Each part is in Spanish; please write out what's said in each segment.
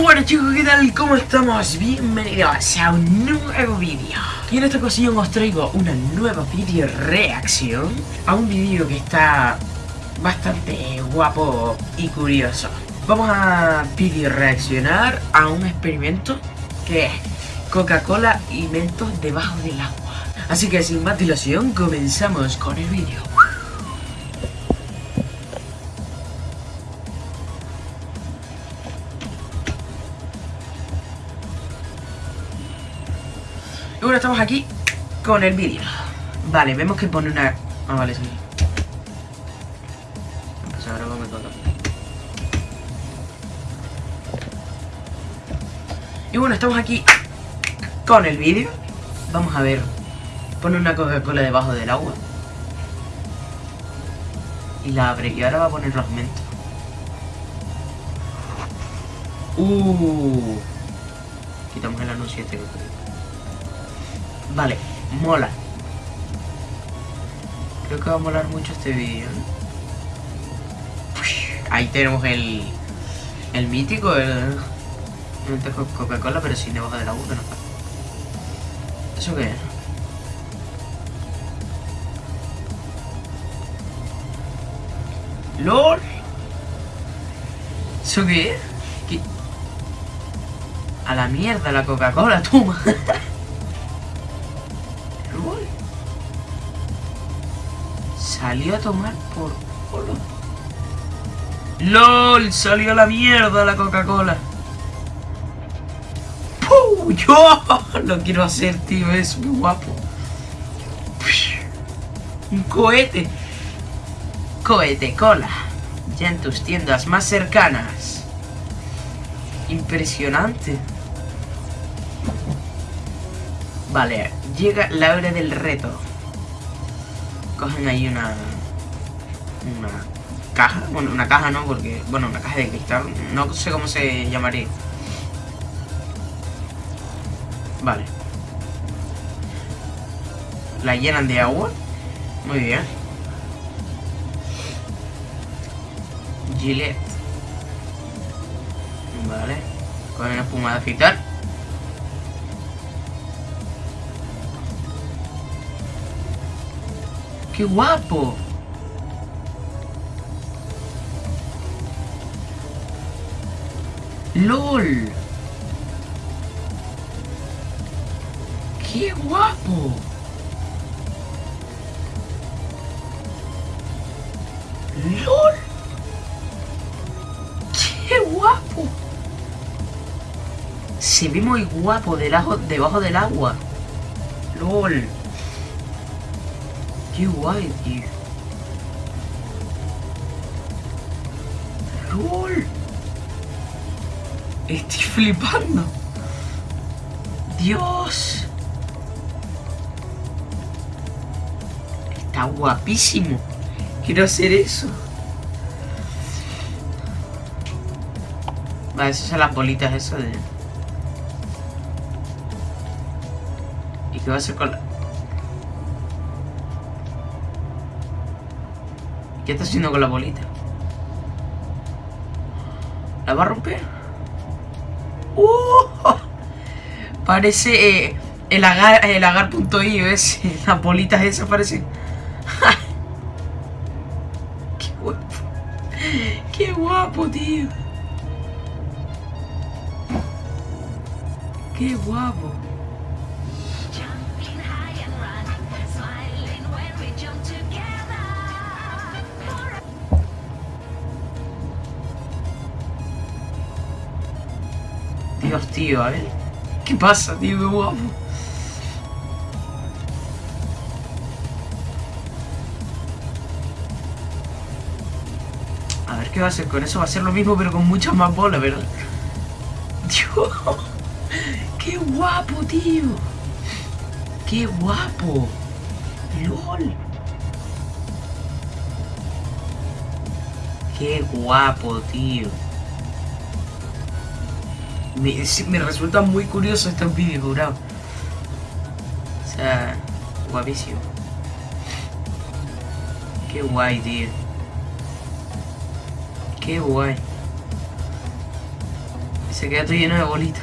Bueno chicos, ¿qué tal? ¿Cómo estamos? Bienvenidos a un nuevo vídeo Y en esta ocasión os traigo una nueva vídeo reacción A un vídeo que está bastante guapo y curioso Vamos a vídeo reaccionar a un experimento que es Coca-Cola y mentos debajo del agua Así que sin más dilación comenzamos con el vídeo estamos aquí con el vídeo. Vale, vemos que pone una... Ah, vale, sí. Pues ahora vamos a. Y bueno, estamos aquí con el vídeo. Vamos a ver. Pone una Coca-Cola debajo del agua. Y la abre. Y ahora va a poner los mentos. Uh. Quitamos el anuncio este. Vale, mola. Creo que va a molar mucho este vídeo. Ahí tenemos el, el mítico, el, el Coca-Cola, pero sin debajo agua que no está. ¿Eso qué es? ¡LOL! ¿Eso qué es? ¿Qué? A la mierda la Coca-Cola, toma. Salió a tomar por culo. ¡LOL! Salió la mierda la Coca-Cola. ¡Yo! Lo quiero hacer, tío. Es muy guapo. Un cohete. Cohete cola. Ya en tus tiendas más cercanas. Impresionante. Vale, llega la hora del reto cogen ahí una una caja, bueno, una caja no, porque, bueno, una caja de cristal, no sé cómo se llamaría. Vale. La llenan de agua. Muy bien. Gillette. Vale. Con una espuma de afeitar. ¡Qué guapo! ¡LOL! ¡Qué guapo! ¡LOL! ¡Qué guapo! Se ve muy guapo debajo del agua. ¡LOL! Guay, tío. ¡Lol! Estoy flipando. Dios. Está guapísimo. Quiero hacer eso. Vale, esas son las bolitas eso de... ¿Y qué va a hacer con la...? ¿Qué está haciendo con la bolita? ¿La va a romper? ¡Uh! Parece eh, el agar, el agar.io ese. Las bolitas esas parecen. ¡Qué guapo! ¡Qué guapo, tío! ¡Qué guapo! Dios, tío, a ver. ¿Qué pasa, tío? Qué guapo. A ver qué va a hacer con eso. Va a ser lo mismo, pero con muchas más bolas, ¿verdad? Dios. ¡Qué guapo, tío! ¡Qué guapo! ¡Lol! ¡Qué guapo, tío! Me, resulta muy curioso estos vídeos, bro. O sea, guapísimo. Qué guay, tío. Qué guay. Se queda todo lleno de bolitas.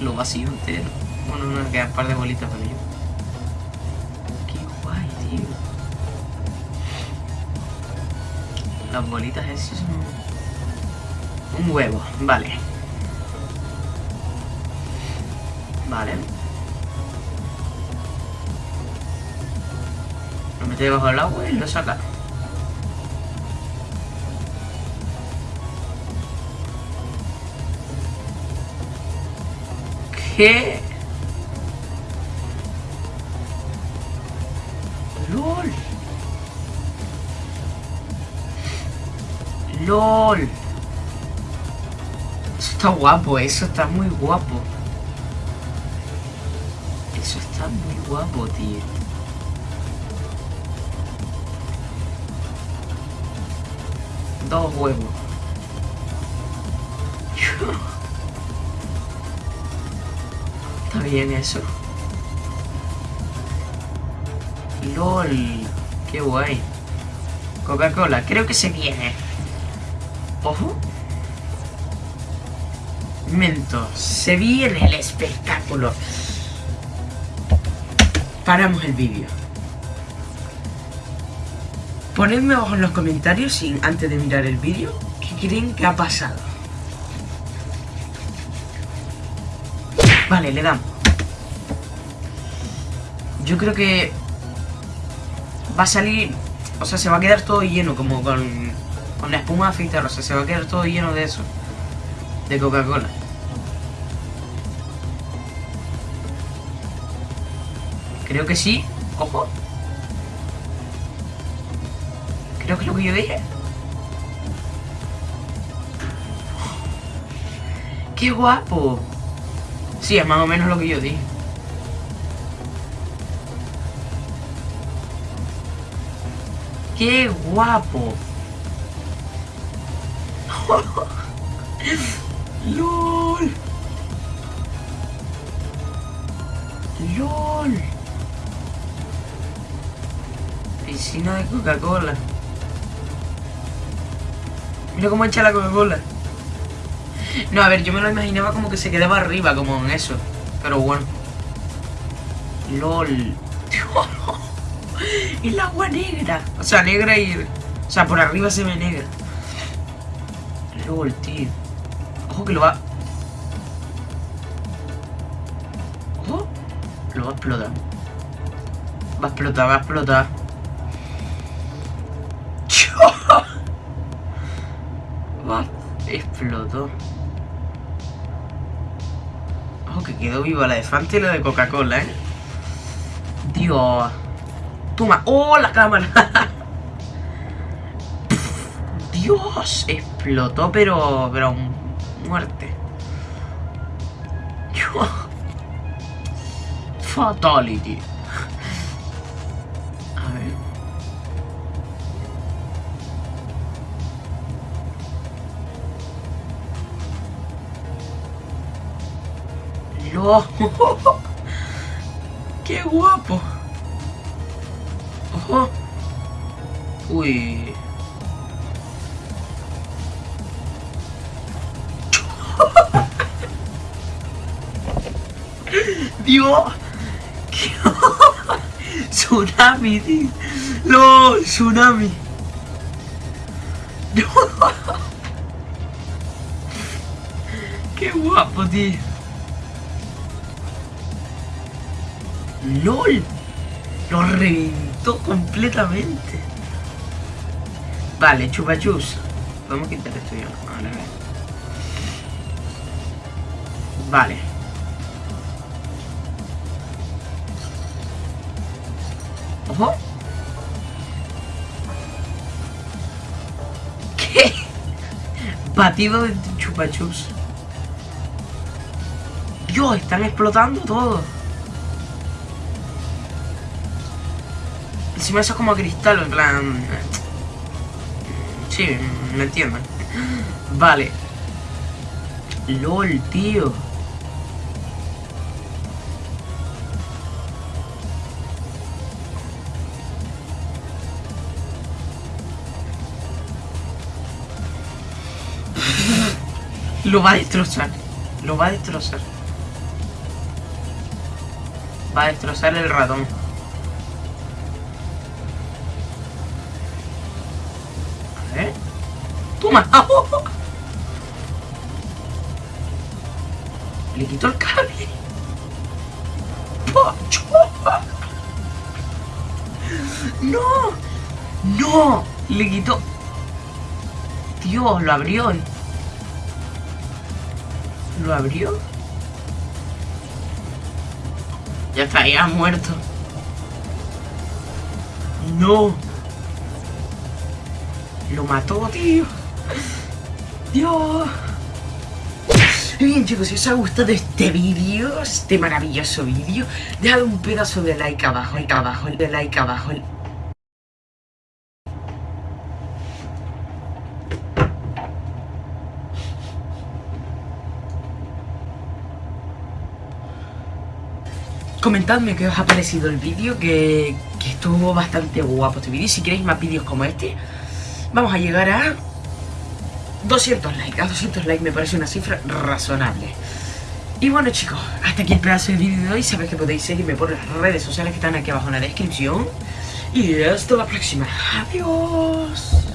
Lo vacío entero. Bueno, no, quedan un par de bolitas para yo. Qué guay, tío. Las bolitas esas son... Un huevo, vale. Vale. Lo mete debajo del agua y lo saca. ¿Qué? LOL. LOL. Eso está guapo, eso está muy guapo. Eso está muy guapo, tío. Dos huevos. Está bien eso. LOL. Qué guay. Coca-Cola, creo que se viene. Ojo. Mentos, se viene el espectáculo. Paramos el vídeo. Ponedme abajo en los comentarios, sin, antes de mirar el vídeo, qué creen que ha pasado. Vale, le damos. Yo creo que va a salir, o sea, se va a quedar todo lleno, como con, con la espuma de afeitar, o sea, se va a quedar todo lleno de eso, de Coca-Cola. Creo que sí. Ojo. Creo que es lo que yo dije. ¡Qué guapo! Sí, es más o menos lo que yo dije. ¡Qué guapo! ¡Lol! ¡Lol! Piscina de Coca-Cola. Mira cómo echa la Coca-Cola. No, a ver, yo me lo imaginaba como que se quedaba arriba, como en eso. Pero bueno. LOL. el agua negra. O sea, negra y... O sea, por arriba se ve negra. LOL, tío. Ojo que lo va... Ojo. Lo va a explotar. Va a explotar, va a explotar. Explotó. Ojo que quedó viva la de Fanta y la de Coca-Cola, ¿eh? Dios. Toma. ¡Oh, la cámara! Dios, explotó, pero... Pero... Muerte. Fatality. ¡No! ¡Qué guapo! ¡Ojo! Uy. Dios. ¿Qué? tsunami. No, tsunami. Qué guapo, tío. LOL. Lo reventó completamente. Vale, chupachus. Podemos quitar esto ya. Vale, vale. Ojo. ¿Qué? Batido de chupachus. Dios, están explotando todo. Encima eso es como cristal, en plan... Sí, me entiendo. Vale. LOL, tío. Lo va a destrozar. Lo va a destrozar. Va a destrozar el ratón. Ver. ¡Toma! Le quitó el cable. ¡No! ¡No! Le quitó... Dios, lo abrió. ¿Lo abrió? Ya está, muerto. No. Lo mató, tío. Dios. Bien chicos, si os ha gustado este vídeo, este maravilloso vídeo, dejad un pedazo de like abajo, like abajo, de like abajo. Comentadme qué os ha parecido el vídeo, que estuvo bastante guapo este vídeo. Si queréis más vídeos como este, vamos a llegar a 200 likes. A 200 likes me parece una cifra razonable. Y bueno chicos, hasta aquí el pedazo del vídeo de hoy. Sabéis que podéis seguirme por las redes sociales que están aquí abajo en la descripción. Y hasta la próxima. Adiós.